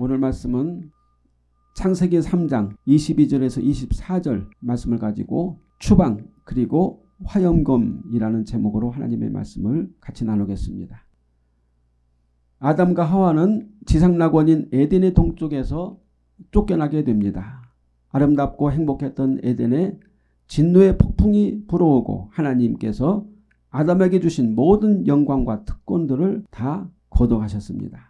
오늘 말씀은 창세기 3장 22절에서 24절 말씀을 가지고 추방 그리고 화염검이라는 제목으로 하나님의 말씀을 같이 나누겠습니다. 아담과 하와는 지상낙원인 에덴의 동쪽에서 쫓겨나게 됩니다. 아름답고 행복했던 에덴에 진노의 폭풍이 불어오고 하나님께서 아담에게 주신 모든 영광과 특권들을 다 거둬가셨습니다.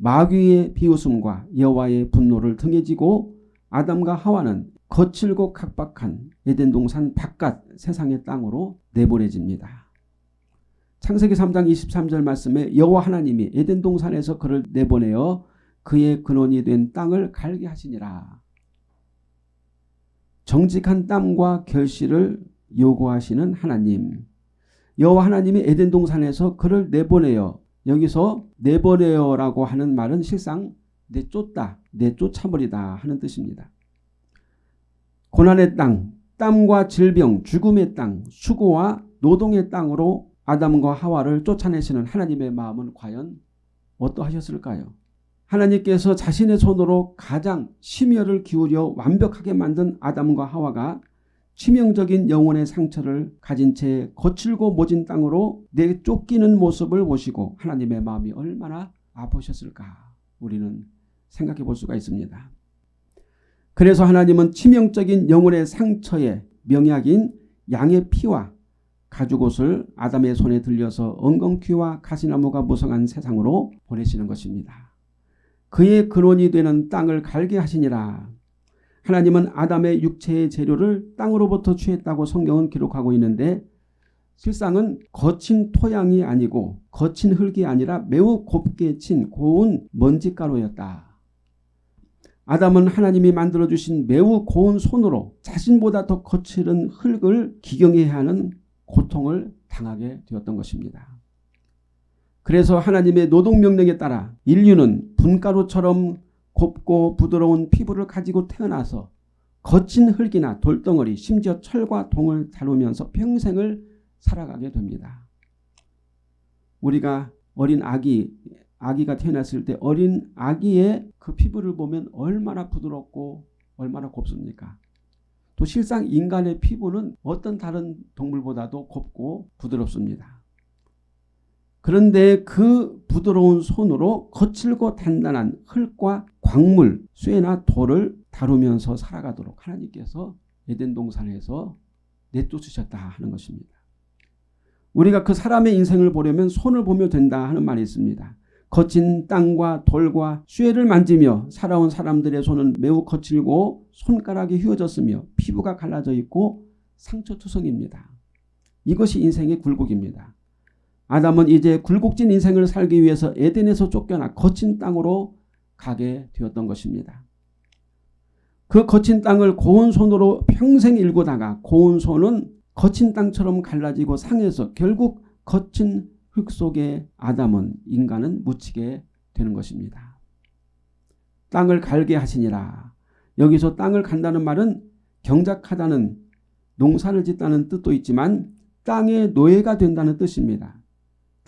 마귀의 비웃음과 여호와의 분노를 등에 지고 아담과 하와는 거칠고 각박한 에덴 동산 바깥 세상의 땅으로 내보내집니다. 창세기 3장 23절 말씀에 여호와 하나님이 에덴 동산에서 그를 내보내어 그의 근원이 된 땅을 갈게 하시니라. 정직한 땀과 결실을 요구하시는 하나님. 여호와 하나님이 에덴 동산에서 그를 내보내어 여기서 내보내어라고 하는 말은 실상 내쫓다, 내쫓아버리다 하는 뜻입니다. 고난의 땅, 땀과 질병, 죽음의 땅, 수고와 노동의 땅으로 아담과 하와를 쫓아내시는 하나님의 마음은 과연 어떠하셨을까요? 하나님께서 자신의 손으로 가장 심혈을 기울여 완벽하게 만든 아담과 하와가 치명적인 영혼의 상처를 가진 채 거칠고 모진 땅으로 내 쫓기는 모습을 보시고 하나님의 마음이 얼마나 아프셨을까 우리는 생각해 볼 수가 있습니다. 그래서 하나님은 치명적인 영혼의 상처의 명약인 양의 피와 가죽옷을 아담의 손에 들려서 엉겅퀴와 가시나무가 무성한 세상으로 보내시는 것입니다. 그의 근원이 되는 땅을 갈게 하시니라. 하나님은 아담의 육체의 재료를 땅으로부터 취했다고 성경은 기록하고 있는데 실상은 거친 토양이 아니고 거친 흙이 아니라 매우 곱게 친 고운 먼지가루였다. 아담은 하나님이 만들어주신 매우 고운 손으로 자신보다 더 거칠은 흙을 기경해야 하는 고통을 당하게 되었던 것입니다. 그래서 하나님의 노동명령에 따라 인류는 분가루처럼 곱고 부드러운 피부를 가지고 태어나서 거친 흙이나 돌덩어리 심지어 철과 동을 다루면서 평생을 살아가게 됩니다. 우리가 어린 아기 아기가 태어났을 때 어린 아기의 그 피부를 보면 얼마나 부드럽고 얼마나 곱습니까? 또 실상 인간의 피부는 어떤 다른 동물보다도 곱고 부드럽습니다. 그런데 그 부드러운 손으로 거칠고 단단한 흙과 광물, 쇠나 돌을 다루면서 살아가도록 하나님께서 에덴 동산에서 내쫓으셨다 하는 것입니다. 우리가 그 사람의 인생을 보려면 손을 보며 된다 하는 말이 있습니다. 거친 땅과 돌과 쇠를 만지며 살아온 사람들의 손은 매우 거칠고 손가락이 휘어졌으며 피부가 갈라져 있고 상처투성입니다. 이것이 인생의 굴곡입니다. 아담은 이제 굴곡진 인생을 살기 위해서 에덴에서 쫓겨나 거친 땅으로 가게 되었던 것입니다. 그 거친 땅을 고운 손으로 평생 일고다가 고운 손은 거친 땅처럼 갈라지고 상해서 결국 거친 흙 속에 아담은 인간은 묻히게 되는 것입니다. 땅을 갈게 하시니라. 여기서 땅을 간다는 말은 경작하다는 농사를 짓다는 뜻도 있지만 땅의 노예가 된다는 뜻입니다.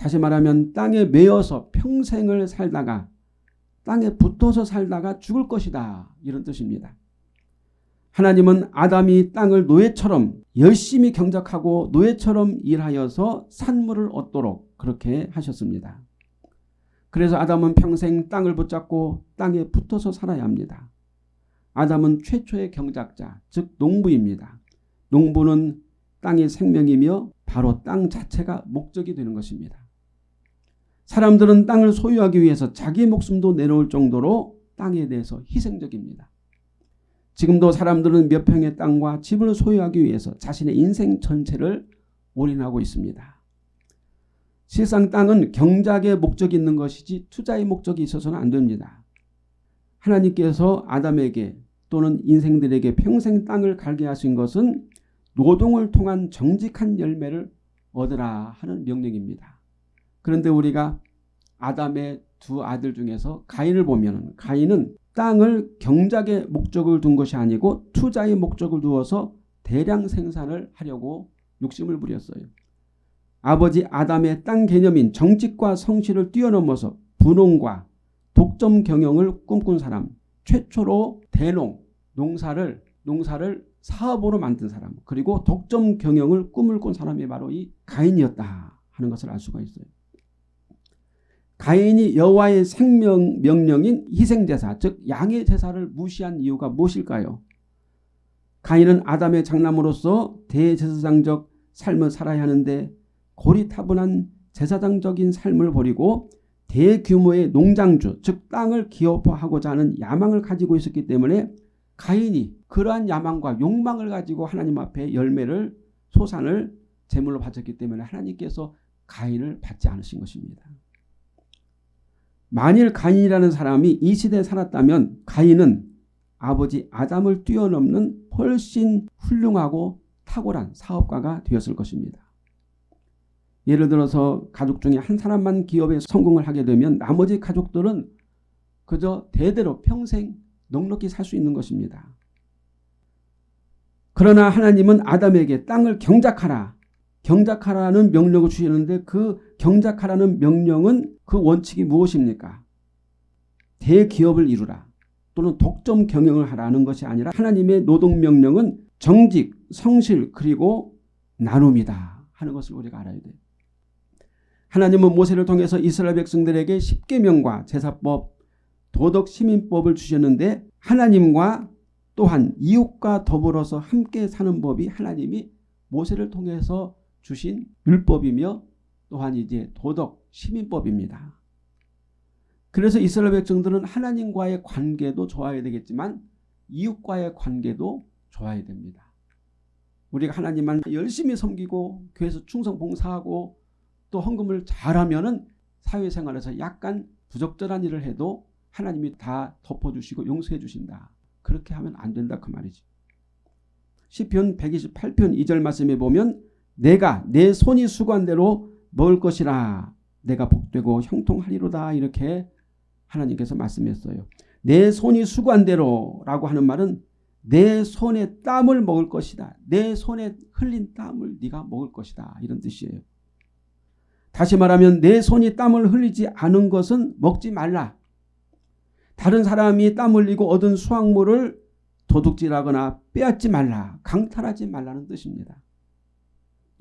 다시 말하면 땅에 매여서 평생을 살다가 땅에 붙어서 살다가 죽을 것이다. 이런 뜻입니다. 하나님은 아담이 땅을 노예처럼 열심히 경작하고 노예처럼 일하여서 산물을 얻도록 그렇게 하셨습니다. 그래서 아담은 평생 땅을 붙잡고 땅에 붙어서 살아야 합니다. 아담은 최초의 경작자, 즉 농부입니다. 농부는 땅의 생명이며 바로 땅 자체가 목적이 되는 것입니다. 사람들은 땅을 소유하기 위해서 자기 목숨도 내놓을 정도로 땅에 대해서 희생적입니다. 지금도 사람들은 몇 평의 땅과 집을 소유하기 위해서 자신의 인생 전체를 올인하고 있습니다. 실상 땅은 경작의 목적이 있는 것이지 투자의 목적이 있어서는 안 됩니다. 하나님께서 아담에게 또는 인생들에게 평생 땅을 갈게 하신 것은 노동을 통한 정직한 열매를 얻으라 하는 명령입니다. 그런데 우리가 아담의 두 아들 중에서 가인을 보면 가인은 땅을 경작의 목적을 둔 것이 아니고 투자의 목적을 두어서 대량 생산을 하려고 욕심을 부렸어요. 아버지 아담의 땅 개념인 정직과 성실을 뛰어넘어서 분홍과 독점 경영을 꿈꾼 사람, 최초로 대농, 농사를 농사를 사업으로 만든 사람, 그리고 독점 경영을 꿈을 꾼 사람이 바로 이 가인이었다 하는 것을 알 수가 있어요. 가인이 여호와의 생명 명령인 희생제사, 즉 양의 제사를 무시한 이유가 무엇일까요? 가인은 아담의 장남으로서 대제사장적 삶을 살아야 하는데 고리타분한 제사장적인 삶을 버리고 대규모의 농장주 즉 땅을 기업화하고자 하는 야망을 가지고 있었기 때문에 가인이 그러한 야망과 욕망을 가지고 하나님 앞에 열매를 소산을 제물로 바쳤기 때문에 하나님께서 가인을 받지 않으신 것입니다. 만일 가인이라는 사람이 이 시대에 살았다면 가인은 아버지 아담을 뛰어넘는 훨씬 훌륭하고 탁월한 사업가가 되었을 것입니다. 예를 들어서 가족 중에 한 사람만 기업에 성공을 하게 되면 나머지 가족들은 그저 대대로 평생 넉넉히 살 수 있는 것입니다. 그러나 하나님은 아담에게 땅을 경작하라. 경작하라는 명령을 주시는데 그 경작하라는 명령은 그 원칙이 무엇입니까? 대기업을 이루라 또는 독점 경영을 하라는 것이 아니라 하나님의 노동명령은 정직, 성실 그리고 나눔이다 하는 것을 우리가 알아야 돼요. 하나님은 모세를 통해서 이스라엘 백성들에게 십계명과 제사법, 도덕 시민법을 주셨는데 하나님과 또한 이웃과 더불어서 함께 사는 법이 하나님이 모세를 통해서 주신 율법이며 또한 이제 도덕 시민법입니다. 그래서 이스라엘 백성들은 하나님과의 관계도 좋아야 되겠지만 이웃과의 관계도 좋아야 됩니다. 우리가 하나님만 열심히 섬기고 교회에서 충성 봉사하고 또 헌금을 잘하면 은 사회생활에서 약간 부적절한 일을 해도 하나님이 다 덮어주시고 용서해 주신다. 그렇게 하면 안 된다 그 말이지. 시편 128편 2절 말씀에 보면 내가 내 손이 수고한 대로 먹을 것이라 내가 복되고 형통하리로다 이렇게 하나님께서 말씀했어요. 내 손이 수고한 대로 라고 하는 말은 내 손에 땀을 먹을 것이다. 내 손에 흘린 땀을 네가 먹을 것이다. 이런 뜻이에요. 다시 말하면 내 손이 땀을 흘리지 않은 것은 먹지 말라. 다른 사람이 땀 흘리고 얻은 수확물을 도둑질하거나 빼앗지 말라. 강탈하지 말라는 뜻입니다.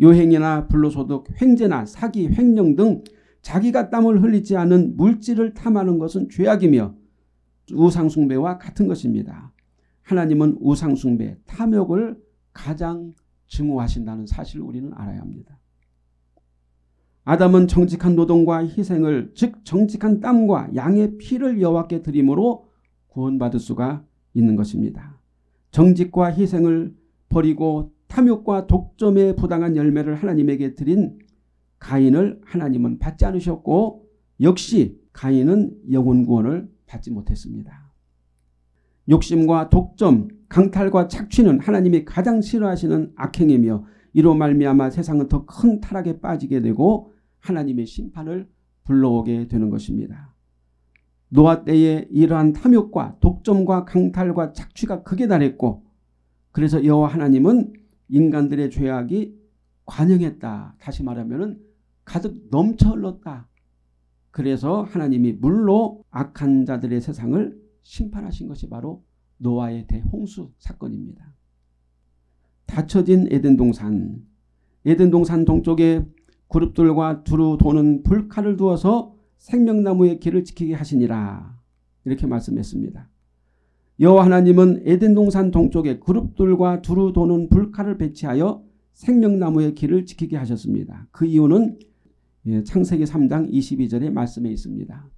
요행이나 불로소득, 횡재나 사기, 횡령 등 자기가 땀을 흘리지 않은 물질을 탐하는 것은 죄악이며 우상숭배와 같은 것입니다. 하나님은 우상숭배, 탐욕을 가장 증오하신다는 사실을 우리는 알아야 합니다. 아담은 정직한 노동과 희생을 즉 정직한 땀과 양의 피를 여호와께 드림으로 구원받을 수가 있는 것입니다. 정직과 희생을 버리고 탐욕과 독점에 부당한 열매를 하나님에게 드린 가인을 하나님은 받지 않으셨고 역시 가인은 영혼 구원을 받지 못했습니다. 욕심과 독점, 강탈과 착취는 하나님이 가장 싫어하시는 악행이며 이로 말미암아 세상은 더 큰 타락에 빠지게 되고 하나님의 심판을 불러오게 되는 것입니다. 노아 때에 이러한 탐욕과 독점과 강탈과 착취가 극에 달했고 그래서 여호와 하나님은 인간들의 죄악이 관영했다. 다시 말하면 가득 넘쳐 흘렀다. 그래서 하나님이 물로 악한 자들의 세상을 심판하신 것이 바로 노아의 대홍수 사건입니다. 닫혀진 에덴 동산 에덴 동산 동쪽에 그룹들과 두루 도는 불칼을 두어서 생명나무의 길을 지키게 하시니라. 이렇게 말씀했습니다. 여호와 하나님은 에덴 동산 동쪽에 그룹들과 두루 도는 불칼을 배치하여 생명나무의 길을 지키게 하셨습니다. 그 이유는 예, 창세기 3장 22절의 말씀에 있습니다.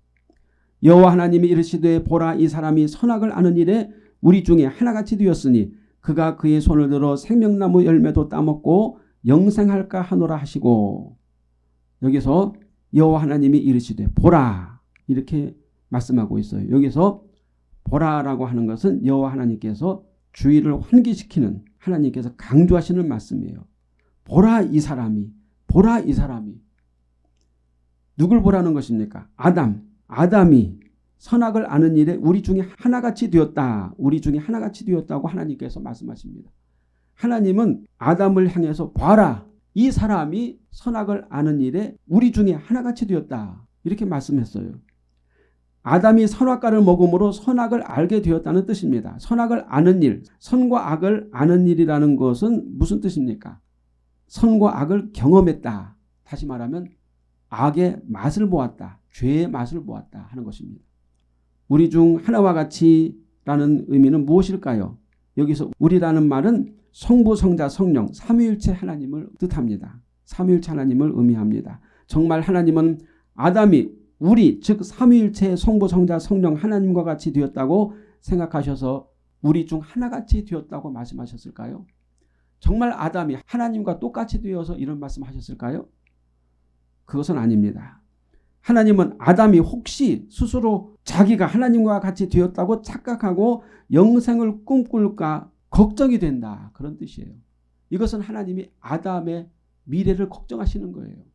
여호와 하나님이 이르시되 보라 이 사람이 선악을 아는 일에 우리 중에 하나같이 되었으니 그가 그의 손을 들어 생명나무 열매도 따먹고 영생할까 하노라 하시고 여기서 여호와 하나님이 이르시되 보라 이렇게 말씀하고 있어요. 여기서 보라라고 하는 것은 여호와 하나님께서 주의를 환기시키는 하나님께서 강조하시는 말씀이에요. 보라 이 사람이 보라 이 사람이 누굴 보라는 것입니까? 아담 아담이 선악을 아는 일에 우리 중에 하나같이 되었다. 우리 중에 하나같이 되었다고 하나님께서 말씀하십니다. 하나님은 아담을 향해서 봐라. 이 사람이 선악을 아는 일에 우리 중에 하나같이 되었다. 이렇게 말씀했어요. 아담이 선악과를 먹음으로 선악을 알게 되었다는 뜻입니다. 선악을 아는 일, 선과 악을 아는 일이라는 것은 무슨 뜻입니까? 선과 악을 경험했다. 다시 말하면 악의 맛을 보았다. 죄의 맛을 보았다 하는 것입니다. 우리 중 하나와 같이 라는 의미는 무엇일까요? 여기서 우리라는 말은 성부, 성자, 성령, 삼위일체 하나님을 뜻합니다. 삼위일체 하나님을 의미합니다. 정말 하나님은 아담이 우리 즉 삼위일체의 성부, 성자, 성령 하나님과 같이 되었다고 생각하셔서 우리 중 하나같이 되었다고 말씀하셨을까요? 정말 아담이 하나님과 똑같이 되어서 이런 말씀하셨을까요? 그것은 아닙니다. 하나님은 아담이 혹시 스스로 자기가 하나님과 같이 되었다고 착각하고 영생을 꿈꿀까 걱정이 된다. 그런 뜻이에요. 이것은 하나님이 아담의 미래를 걱정하시는 거예요.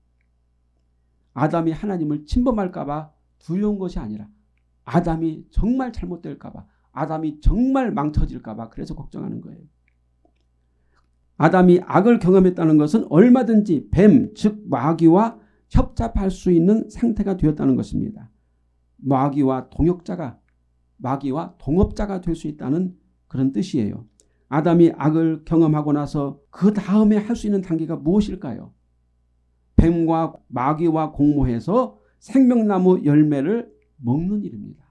아담이 하나님을 침범할까봐 두려운 것이 아니라 아담이 정말 잘못될까봐 아담이 정말 망쳐질까봐 그래서 걱정하는 거예요. 아담이 악을 경험했다는 것은 얼마든지 뱀, 즉 마귀와 협잡할 수 있는 상태가 되었다는 것입니다. 마귀와 동역자가 마귀와 동업자가 될 수 있다는 그런 뜻이에요. 아담이 악을 경험하고 나서 그 다음에 할 수 있는 단계가 무엇일까요? 뱀과 마귀와 공모해서 생명나무 열매를 먹는 일입니다.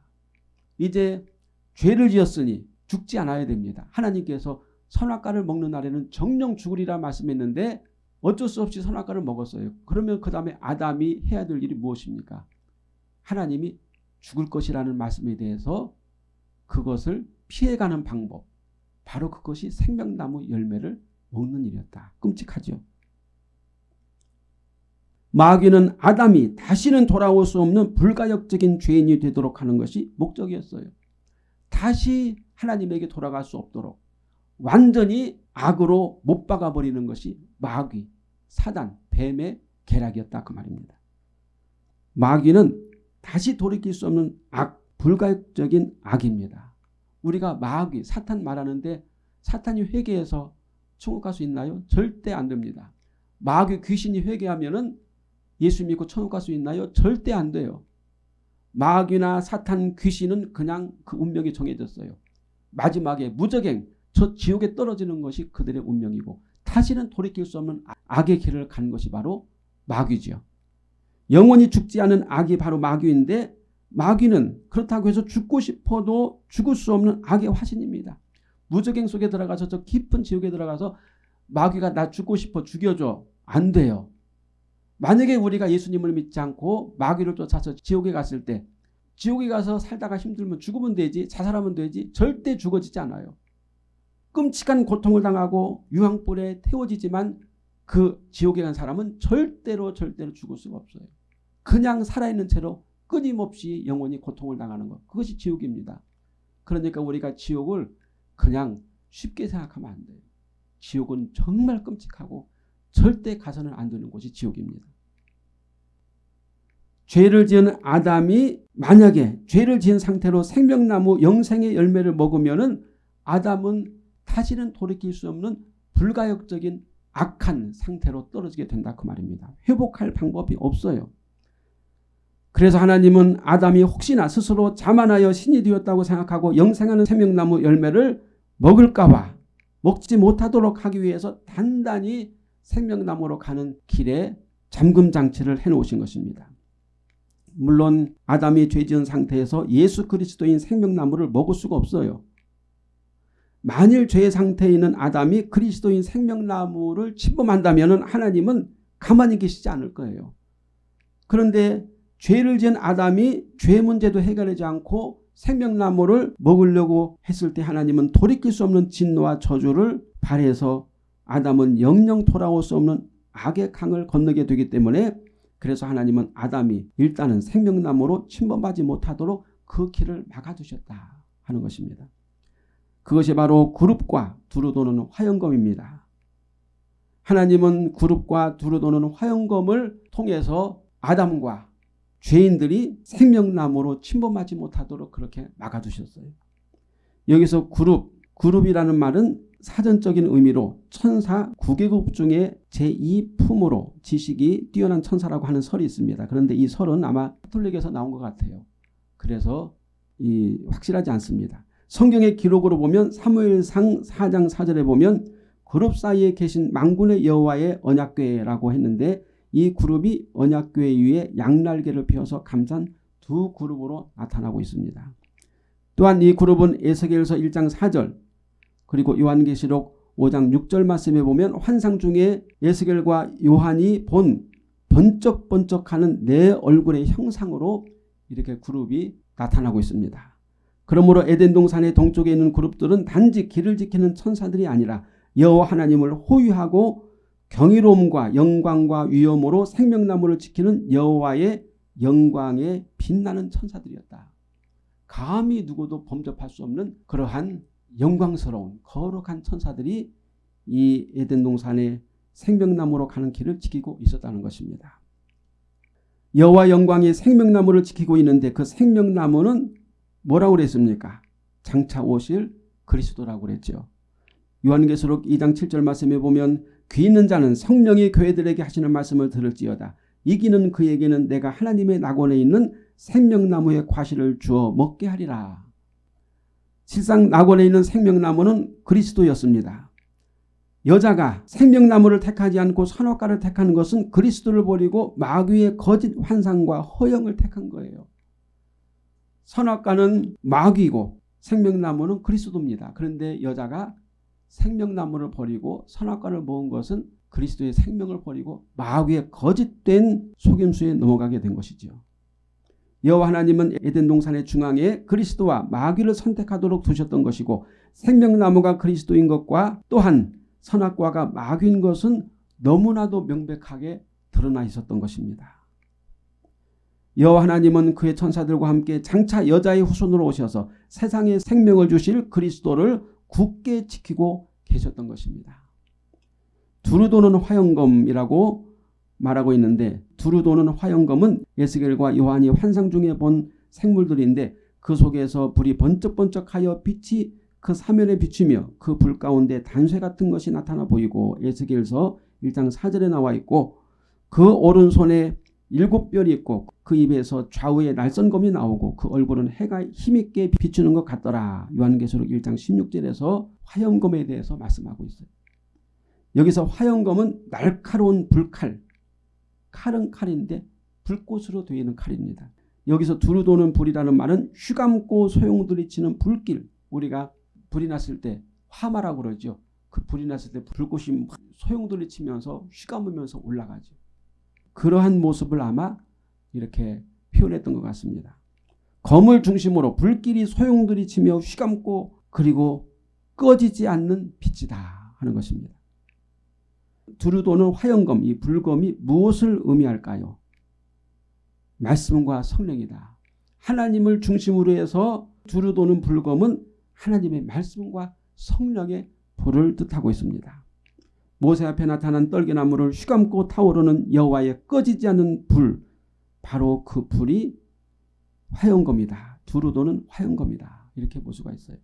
이제 죄를 지었으니 죽지 않아야 됩니다. 하나님께서 선악과를 먹는 날에는 정령 죽으리라 말씀했는데 어쩔 수 없이 선악과를 먹었어요. 그러면 그 다음에 아담이 해야 될 일이 무엇입니까? 하나님이 죽을 것이라는 말씀에 대해서 그것을 피해가는 방법 바로 그것이 생명나무 열매를 먹는 일이었다. 끔찍하죠. 마귀는 아담이 다시는 돌아올 수 없는 불가역적인 죄인이 되도록 하는 것이 목적이었어요. 다시 하나님에게 돌아갈 수 없도록 완전히 악으로 못 박아버리는 것이 마귀, 사단, 뱀의 계략이었다 그 말입니다. 마귀는 다시 돌이킬 수 없는 악, 불가역적인 악입니다. 우리가 마귀, 사탄 말하는데 사탄이 회개해서 천국 갈 수 있나요? 절대 안 됩니다. 마귀 귀신이 회개하면 예수 믿고 천국 갈 수 있나요? 절대 안 돼요. 마귀나 사탄 귀신은 그냥 그 운명이 정해졌어요. 마지막에 무적행, 저 지옥에 떨어지는 것이 그들의 운명이고 다시는 돌이킬 수 없는 악의 길을 간 것이 바로 마귀지요. 영원히 죽지 않은 악이 바로 마귀인데 마귀는 그렇다고 해서 죽고 싶어도 죽을 수 없는 악의 화신입니다. 무적행 속에 들어가서 저 깊은 지옥에 들어가서 마귀가 나 죽고 싶어 죽여줘. 안 돼요. 만약에 우리가 예수님을 믿지 않고 마귀를 쫓아서 지옥에 갔을 때 지옥에 가서 살다가 힘들면 죽으면 되지 자살하면 되지 절대 죽어지지 않아요. 끔찍한 고통을 당하고 유황불에 태워지지만 그 지옥에 간 사람은 절대로 절대로 죽을 수가 없어요. 그냥 살아있는 채로 끊임없이 영원히 고통을 당하는 것. 그것이 지옥입니다. 그러니까 우리가 지옥을 그냥 쉽게 생각하면 안 돼요. 지옥은 정말 끔찍하고 절대 가서는 안 되는 곳이 지옥입니다. 죄를 지은 아담이 만약에 죄를 지은 상태로 생명나무 영생의 열매를 먹으면 아담은 다시는 돌이킬 수 없는 불가역적인 악한 상태로 떨어지게 된다 그 말입니다. 회복할 방법이 없어요. 그래서 하나님은 아담이 혹시나 스스로 자만하여 신이 되었다고 생각하고 영생하는 생명나무 열매를 먹을까 봐 먹지 못하도록 하기 위해서 단단히 생명나무로 가는 길에 잠금 장치를 해놓으신 것입니다. 물론 아담이 죄지은 상태에서 예수 그리스도인 생명나무를 먹을 수가 없어요. 만일 죄의 상태에 있는 아담이 그리스도인 생명나무를 침범한다면 하나님은 가만히 계시지 않을 거예요. 그런데 죄를 지은 아담이 죄 문제도 해결하지 않고 생명나무를 먹으려고 했을 때 하나님은 돌이킬 수 없는 진노와 저주를 발해서 아담은 영영 돌아올 수 없는 악의 강을 건너게 되기 때문에 그래서 하나님은 아담이 일단은 생명나무로 침범하지 못하도록 그 길을 막아두셨다 하는 것입니다. 그것이 바로 그룹과 두루 도는 화영검입니다. 하나님은 그룹과 두루 도는 화영검을 통해서 아담과 죄인들이 생명나무로 침범하지 못하도록 그렇게 막아두셨어요. 여기서 그룹, 그룹이라는 말은 사전적인 의미로 천사 9계급 중에 제2품으로 지식이 뛰어난 천사라고 하는 설이 있습니다. 그런데 이 설은 아마 카톨릭에서 나온 것 같아요. 그래서 이 확실하지 않습니다. 성경의 기록으로 보면 사무엘상 4장 4절에 보면 그룹 사이에 계신 망군의 여호와의 언약궤라고 했는데 이 그룹이 언약궤 위에 양날개를 펴서 감싼 두 그룹으로 나타나고 있습니다. 또한 이 그룹은 에스겔서 1장 4절 그리고 요한계시록 5장 6절 말씀에 보면 환상 중에 에스겔과 요한이 본 번쩍번쩍하는 내 얼굴의 형상으로 이렇게 그룹이 나타나고 있습니다. 그러므로 에덴 동산의 동쪽에 있는 그룹들은 단지 길을 지키는 천사들이 아니라 여호와 하나님을 호위하고 경이로움과 영광과 위엄으로 생명나무를 지키는 여호와의 영광에 빛나는 천사들이었다. 감히 누구도 범접할 수 없는 그러한 영광스러운 거룩한 천사들이 이 에덴 동산의 생명나무로 가는 길을 지키고 있었다는 것입니다. 여호와 영광이 생명나무를 지키고 있는데 그 생명나무는 뭐라고 그랬습니까? 장차 오실 그리스도라고 그랬죠. 요한계시록 2장 7절 말씀에 보면 귀 있는 자는 성령이 교회들에게 하시는 말씀을 들을지어다. 이기는 그에게는 내가 하나님의 낙원에 있는 생명나무의 과실을 주어 먹게 하리라. 실상 낙원에 있는 생명나무는 그리스도였습니다. 여자가 생명나무를 택하지 않고 선악과를 택하는 것은 그리스도를 버리고 마귀의 거짓 환상과 허영을 택한 거예요. 선악과는 마귀고 생명나무는 그리스도입니다. 그런데 여자가 생명나무를 버리고 선악과를 먹은 것은 그리스도의 생명을 버리고 마귀의 거짓된 속임수에 넘어가게 된 것이죠. 여호와 하나님은 에덴 동산의 중앙에 그리스도와 마귀를 선택하도록 두셨던 것이고 생명나무가 그리스도인 것과 또한 선악과가 마귀인 것은 너무나도 명백하게 드러나 있었던 것입니다. 여호와 하나님은 그의 천사들과 함께 장차 여자의 후손으로 오셔서 세상에 생명을 주실 그리스도를 굳게 지키고 계셨던 것입니다. 두루도는 화영검이라고 말하고 있는데 두루도는 화영검은 예스겔과 요한이 환상 중에 본 생물들인데 그 속에서 불이 번쩍번쩍하여 빛이 그 사면에 비추며 그 불 가운데 단쇠 같은 것이 나타나 보이고 에스겔서 1장 4절에 나와 있고 그 오른손에 일곱 별이 있고 그 입에서 좌우에 날선검이 나오고 그 얼굴은 해가 힘있게 비추는 것 같더라. 요한계시록 1장 16절에서 화염검에 대해서 말씀하고 있어요. 여기서 화염검은 날카로운 불칼, 칼은 칼인데 불꽃으로 되어 있는 칼입니다. 여기서 두루 도는 불이라는 말은 휘감고 소용돌이 치는 불길, 우리가 불이 났을 때 화마라고 그러죠. 그 불이 났을 때 불꽃이 소용돌이 치면서 휘감으면서 올라가죠. 그러한 모습을 아마 이렇게 표현했던 것 같습니다. 검을 중심으로 불길이 소용돌이 치며 휘감고 그리고 꺼지지 않는 빛이다 하는 것입니다. 두루 도는 화영검, 이 불검이 무엇을 의미할까요? 말씀과 성령이다. 하나님을 중심으로 해서 두루 도는 불검은 하나님의 말씀과 성령의 불을 뜻하고 있습니다. 모세 앞에 나타난 떨기나무를 휘감고 타오르는 여호와의 꺼지지 않는 불 바로 그 불이 화영검이다. 두루 도는 화영검이다. 이렇게 볼 수가 있어요.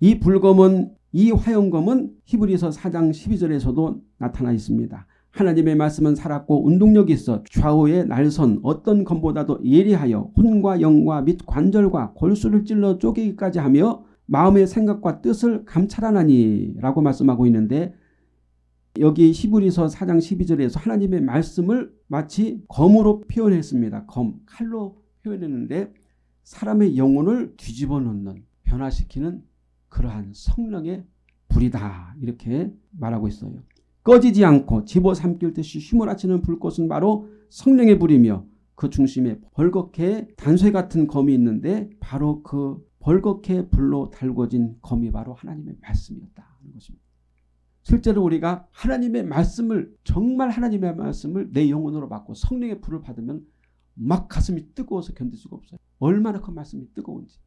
이 불검은 이 화영검은 히브리서 4장 12절에서도 나타나 있습니다. 하나님의 말씀은 살았고 운동력이 있어 좌우의 날선 어떤 검보다도 예리하여 혼과 영과 및 관절과 골수를 찔러 쪼개기까지 하며 마음의 생각과 뜻을 감찰하나니 라고 말씀하고 있는데 여기 히브리서 4장 12절에서 하나님의 말씀을 마치 검으로 표현했습니다. 검, 칼로 표현했는데 사람의 영혼을 뒤집어 놓는 변화시키는 그러한 성령의 불이다 이렇게 말하고 있어요. 꺼지지 않고 집어삼킬 듯이 휘몰아치는 불꽃은 바로 성령의 불이며 그 중심에 벌겋게 단쇠 같은 검이 있는데 바로 그 벌겋게 불로 달궈진 검이 바로 하나님의 말씀이었다 하는 것입니다. 실제로 우리가 하나님의 말씀을 정말 하나님의 말씀을 내 영혼으로 받고 성령의 불을 받으면 막 가슴이 뜨거워서 견딜 수가 없어요. 얼마나 그 말씀이 뜨거운지.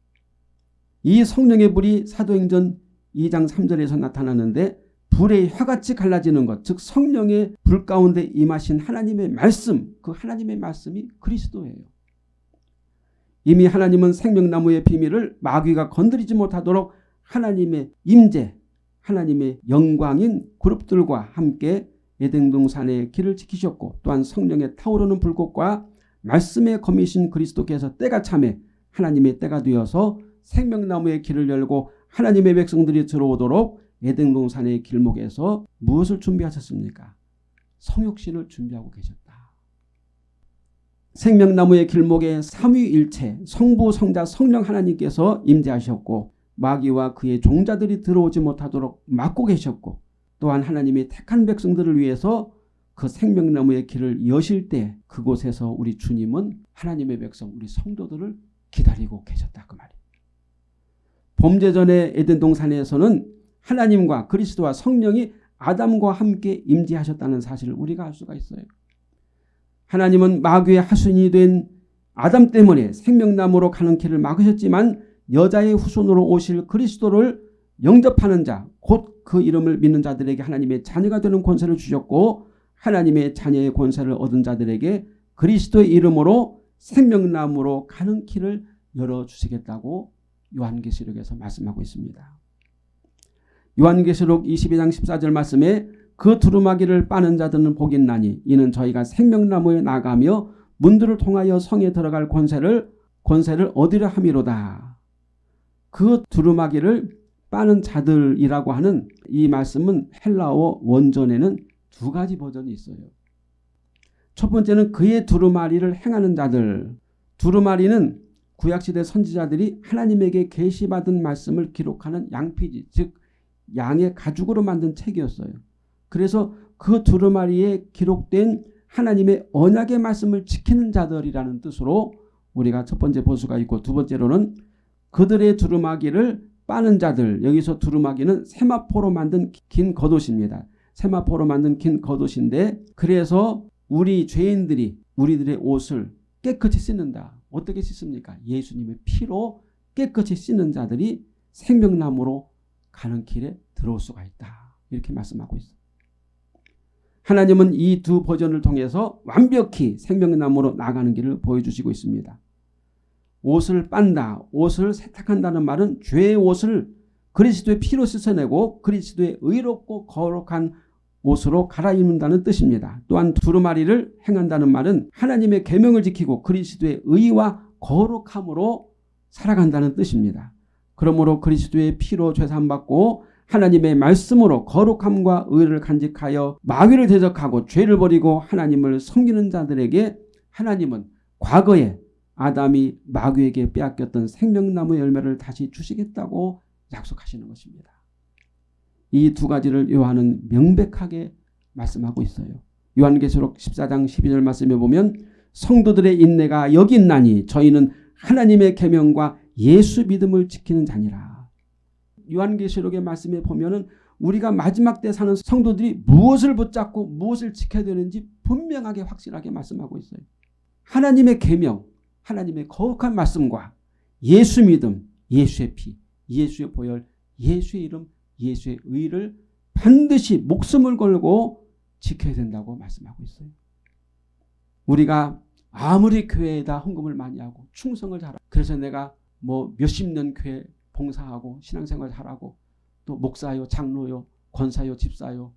이 성령의 불이 사도행전 2장 3절에서 나타나는데 불의 혀같이 갈라지는 것, 즉 성령의 불 가운데 임하신 하나님의 말씀, 그 하나님의 말씀이 그리스도예요. 이미 하나님은 생명나무의 비밀을 마귀가 건드리지 못하도록 하나님의 임재, 하나님의 영광인 그룹들과 함께 에덴 동산의 길을 지키셨고 또한 성령의 타오르는 불꽃과 말씀의 검이신 그리스도께서 때가 참에 하나님의 때가 되어서 생명나무의 길을 열고 하나님의 백성들이 들어오도록 에덴 동산의 길목에서 무엇을 준비하셨습니까? 성육신을 준비하고 계셨다. 생명나무의 길목에 삼위일체 성부 성자 성령 하나님께서 임재하셨고 마귀와 그의 종자들이 들어오지 못하도록 막고 계셨고 또한 하나님이 택한 백성들을 위해서 그 생명나무의 길을 여실 때 그곳에서 우리 주님은 하나님의 백성 우리 성도들을 기다리고 계셨다 그 말이에요. 범죄전의 에덴 동 산에서는 하나님과 그리스도와 성령이 아담과 함께 임재하셨다는 사실을 우리가 알 수가 있어요. 하나님은 마귀의 하순이 된 아담 때문에 생명나무로 가는 길을 막으셨지만 여자의 후손으로 오실 그리스도를 영접하는 자, 곧 그 이름을 믿는 자들에게 하나님의 자녀가 되는 권세를 주셨고 하나님의 자녀의 권세를 얻은 자들에게 그리스도의 이름으로 생명나무로 가는 길을 열어주시겠다고 요한계시록에서 말씀하고 있습니다. 요한계시록 22장 14절 말씀에 그 두루마기를 빠는 자들은 복이 나니 이는 저희가 생명나무에 나가며 문들을 통하여 성에 들어갈 권세를 권세를 얻으려 함이로다. 그 두루마기를 빠는 자들이라고 하는 이 말씀은 헬라어 원전에는 두 가지 버전이 있어요. 첫 번째는 그의 두루마리를 행하는 자들. 두루마리는 구약시대 선지자들이 하나님에게 계시받은 말씀을 기록하는 양피지 즉 양의 가죽으로 만든 책이었어요. 그래서 그 두루마리에 기록된 하나님의 언약의 말씀을 지키는 자들이라는 뜻으로 우리가 첫 번째 보수가 있고 두 번째로는 그들의 두루마기를 빠는 자들 여기서 두루마기는 세마포로 만든 긴 겉옷입니다. 세마포로 만든 긴 겉옷인데 그래서 우리 죄인들이 우리들의 옷을 깨끗이 씻는다. 어떻게 씻습니까? 예수님의 피로 깨끗이 씻는 자들이 생명나무로 가는 길에 들어올 수가 있다. 이렇게 말씀하고 있어요. 하나님은 이 두 버전을 통해서 완벽히 생명나무로 나가는 길을 보여주시고 있습니다. 옷을 빤다, 옷을 세탁한다는 말은 죄의 옷을 그리스도의 피로 씻어내고 그리스도의 의롭고 거룩한 옷으로 갈아입는다는 뜻입니다. 또한 두루마리를 행한다는 말은 하나님의 계명을 지키고 그리스도의 의와 거룩함으로 살아간다는 뜻입니다. 그러므로 그리스도의 피로 죄산받고 하나님의 말씀으로 거룩함과 의를 간직하여 마귀를 대적하고 죄를 버리고 하나님을 섬기는 자들에게 하나님은 과거에 아담이 마귀에게 빼앗겼던 생명나무 열매를 다시 주시겠다고 약속하시는 것입니다. 이 두 가지를 요한은 명백하게 말씀하고 있어요. 요한계시록 14장 12절 말씀에 보면 성도들의 인내가 여기 있나니 저희는 하나님의 계명과 예수 믿음을 지키는 자니라. 요한계시록의 말씀에 보면은 우리가 마지막 때 사는 성도들이 무엇을 붙잡고 무엇을 지켜야 되는지 분명하게 확실하게 말씀하고 있어요. 하나님의 계명, 하나님의 거룩한 말씀과 예수 믿음, 예수의 피, 예수의 보혈, 예수의 이름, 예수의 의를 반드시 목숨을 걸고 지켜야 된다고 말씀하고 있어요. 우리가 아무리 교회에다 헌금을 많이 하고 충성을 잘하고 그래서 내가 뭐 몇십 년 교회 봉사하고 신앙생활 잘하고 또 목사요 장로요 권사요 집사요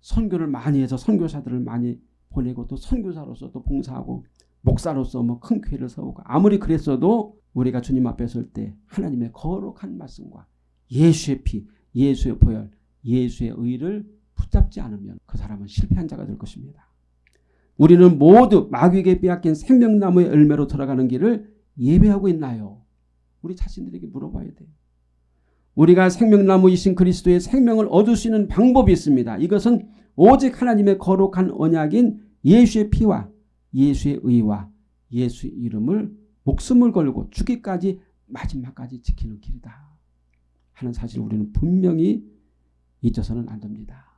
선교를 많이 해서 선교사들을 많이 보내고 또 선교사로서 또 봉사하고 목사로서 뭐 큰 교회를 세우고 아무리 그랬어도 우리가 주님 앞에 설 때 하나님의 거룩한 말씀과 예수의 피, 예수의 보혈, 예수의 의를 붙잡지 않으면 그 사람은 실패한 자가 될 것입니다. 우리는 모두 마귀에게 빼앗긴 생명나무의 열매로 들어가는 길을 예배하고 있나요? 우리 자신들에게 물어봐야 돼요. 우리가 생명나무이신 그리스도의 생명을 얻을 수 있는 방법이 있습니다. 이것은 오직 하나님의 거룩한 언약인 예수의 피와 예수의 의와 예수의 이름을 목숨을 걸고 죽기까지 마지막까지 지키는 길이다. 하는 사실을 우리는 분명히 잊어서는 안 됩니다.